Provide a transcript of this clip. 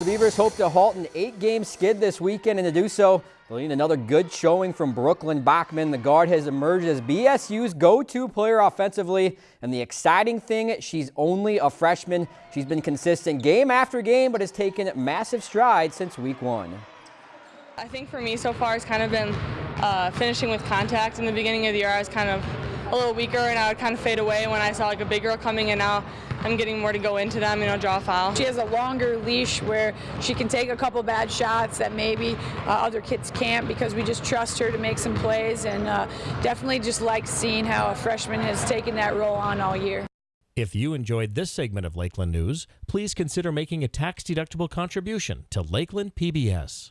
The Beavers hope to halt an eight-game skid this weekend, and to do so, they'll need another good showing from Brooklyn Bachman. The guard has emerged as BSU's go-to player offensively, and the exciting thing, she's only a freshman. She's been consistent game after game, but has taken massive strides since week one. I think for me so far, it's kind of been uh, finishing with contact. In the beginning of the year, I was kind of a little weaker, and I would kind of fade away when I saw like a big girl coming, and now I'm getting more to go into them, you know, draw a foul. She has a longer leash where she can take a couple bad shots that maybe uh, other kids can't because we just trust her to make some plays and uh, definitely just like seeing how a freshman has taken that role on all year. If you enjoyed this segment of Lakeland News, please consider making a tax-deductible contribution to Lakeland PBS.